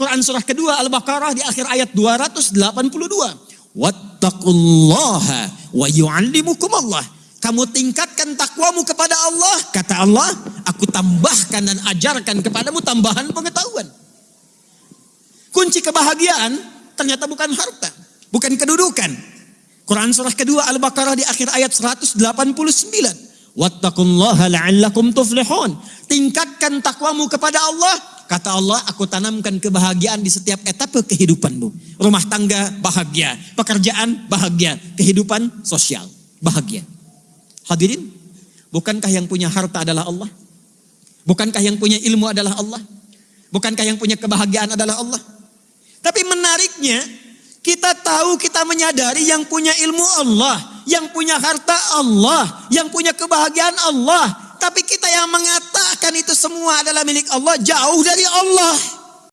Quran surah kedua Al-Baqarah di akhir ayat 282. Wattaqullaha wa yu'allimukum Allah. Kamu tingkatkan takwamu kepada Allah. Kata Allah, aku tambahkan dan ajarkan kepadamu tambahan pengetahuan. Kunci kebahagiaan ternyata bukan harta, bukan kedudukan. Quran surah kedua Al-Baqarah di akhir ayat 189. Wattaqullaha la'allakum tuflihun. Tingkatkan takwamu kepada Allah. Kata Allah, aku tanamkan kebahagiaan di setiap etapa kehidupanmu. Rumah tangga bahagia, pekerjaan bahagia, kehidupan sosial bahagia. Hadirin, bukankah yang punya harta adalah Allah? Bukankah yang punya ilmu adalah Allah? Bukankah yang punya kebahagiaan adalah Allah? Tapi menariknya, kita tahu kita menyadari yang punya ilmu Allah, yang punya harta Allah, yang punya kebahagiaan Allah. Tapi kita yang mengatakan itu semua adalah milik Allah jauh dari Allah.